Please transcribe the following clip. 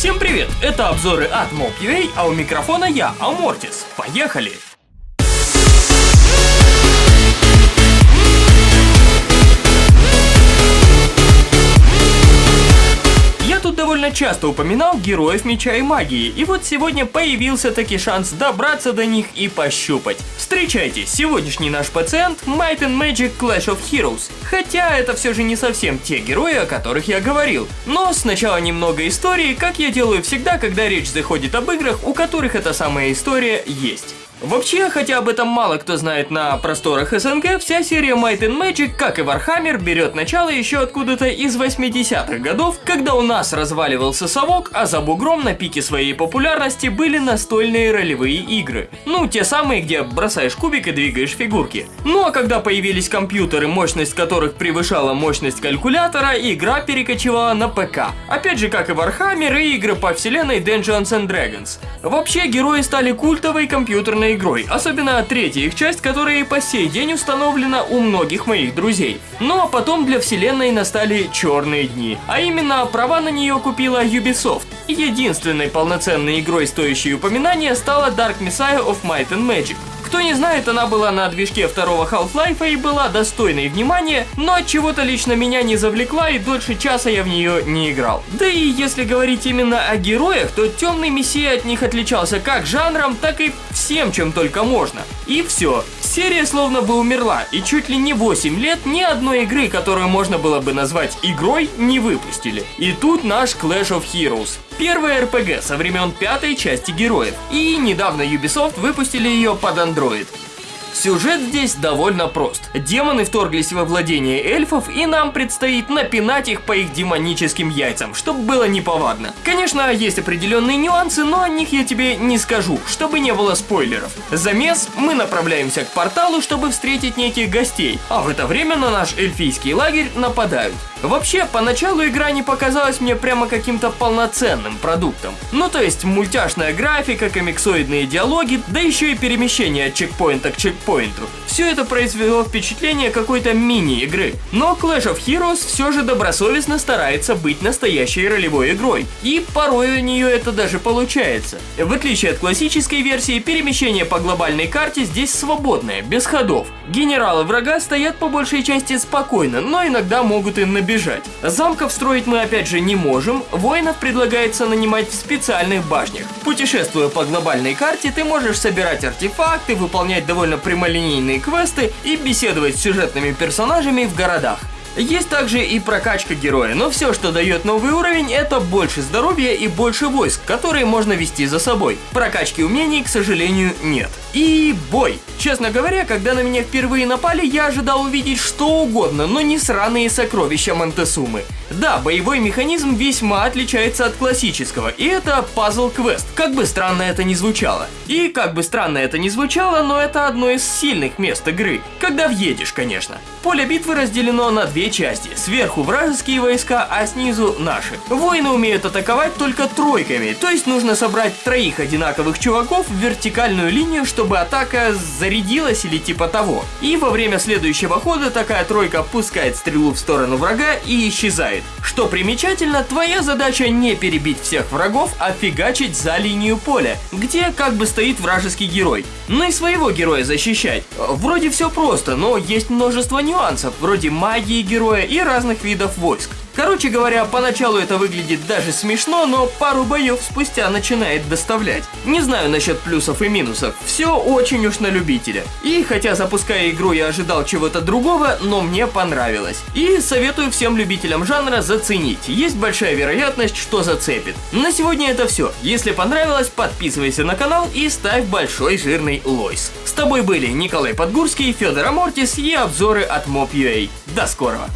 Всем привет! Это обзоры от Mob.ua, а у микрофона я, Амортис. Поехали! Часто упоминал героев меча и магии, и вот сегодня появился таки шанс добраться до них и пощупать. Встречайте, сегодняшний наш пациент Might and Magic Clash of Heroes. Хотя это все же не совсем те герои, о которых я говорил. Но сначала немного истории, как я делаю всегда, когда речь заходит об играх, у которых эта самая история есть. Вообще, хотя об этом мало кто знает на просторах СНГ, вся серия Might and Magic, как и Warhammer, берет начало еще откуда-то из 80-х годов, когда у нас разваливался совок, а за бугром на пике своей популярности были настольные ролевые игры. Ну, те самые, где бросаешь кубик и двигаешь фигурки. Ну а когда появились компьютеры, мощность которых превышала мощность калькулятора, игра перекочевала на ПК. Опять же, как и Warhammer и игры по вселенной Dungeons and Dragons. Вообще, герои стали культовой компьютерной игрой, особенно третья их часть, которая по сей день установлена у многих моих друзей. Ну а потом для вселенной настали черные дни, а именно права на нее купила Ubisoft. Единственной полноценной игрой, стоящей упоминания, стала Dark Messiah of Might and Magic. Кто не знает, она была на движке второго Half-Life и была достойной внимания, но от чего-то лично меня не завлекла и дольше часа я в нее не играл. Да и если говорить именно о героях, то Темный Мессия от них отличался как жанром, так и всем, чем только можно. И все. Серия словно бы умерла, и чуть ли не 8 лет ни одной игры, которую можно было бы назвать игрой, не выпустили. И тут наш Clash of Heroes. Первая RPG со времен пятой части героев. И недавно Ubisoft выпустили ее под Android. Сюжет здесь довольно прост. Демоны вторглись во владение эльфов, и нам предстоит напинать их по их демоническим яйцам, чтобы было неповадно. Конечно, есть определенные нюансы, но о них я тебе не скажу, чтобы не было спойлеров. Замес, мы направляемся к порталу, чтобы встретить неких гостей, а в это время на наш эльфийский лагерь нападают. Вообще, поначалу игра не показалась мне прямо каким-то полноценным продуктом. Ну то есть мультяшная графика, комиксоидные диалоги, да еще и перемещение от чекпоинта к чекпоинту. Все это произвело впечатление какой-то мини-игры. Но Clash of Heroes все же добросовестно старается быть настоящей ролевой игрой. И порой у нее это даже получается. В отличие от классической версии, перемещение по глобальной карте здесь свободное, без ходов. Генералы врага стоят по большей части спокойно, но иногда могут и набирать бежать. Замков строить мы опять же не можем, воинов предлагается нанимать в специальных башнях. Путешествуя по глобальной карте, ты можешь собирать артефакты, выполнять довольно прямолинейные квесты и беседовать с сюжетными персонажами в городах. Есть также и прокачка героя, но все, что дает новый уровень, это больше здоровья и больше войск, которые можно вести за собой. Прокачки умений, к сожалению, нет. И бой. Честно говоря, когда на меня впервые напали, я ожидал увидеть что угодно, но не сраные сокровища Монтесумы. Да, боевой механизм весьма отличается от классического, и это пазл-квест, как бы странно это ни звучало. И как бы странно это ни звучало, но это одно из сильных мест игры, когда въедешь, конечно. Поле битвы разделено на две части, сверху вражеские войска, а снизу наши. Воины умеют атаковать только тройками, то есть нужно собрать троих одинаковых чуваков в вертикальную линию, чтобы атака зарядилась или типа того. И во время следующего хода такая тройка пускает стрелу в сторону врага и исчезает. Что примечательно, твоя задача не перебить всех врагов, а фигачить за линию поля, где как бы стоит вражеский герой. Ну и своего героя защищать. Вроде все просто, но есть множество нюансов, вроде магии героя и разных видов войск. Короче говоря, поначалу это выглядит даже смешно, но пару боев спустя начинает доставлять. Не знаю насчет плюсов и минусов, все очень уж на любителя. И хотя запуская игру я ожидал чего-то другого, но мне понравилось. И советую всем любителям жанра заценить, есть большая вероятность, что зацепит. На сегодня это все. Если понравилось, подписывайся на канал и ставь большой жирный лойс. С тобой были Николай Подгурский, Федор Амортис и обзоры от Mob.ua. До скорого!